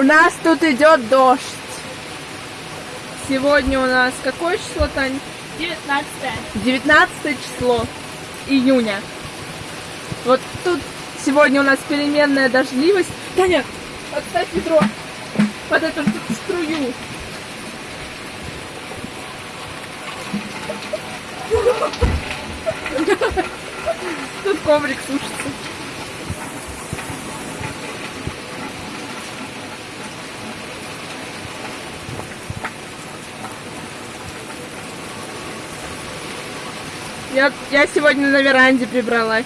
У нас тут идет дождь. Сегодня у нас какое число, Тань? 19 19 число июня. Вот тут сегодня у нас переменная дождливость. Таня, подставь ведро под эту струю. Тут коврик сушится. Я, я сегодня на веранде прибралась.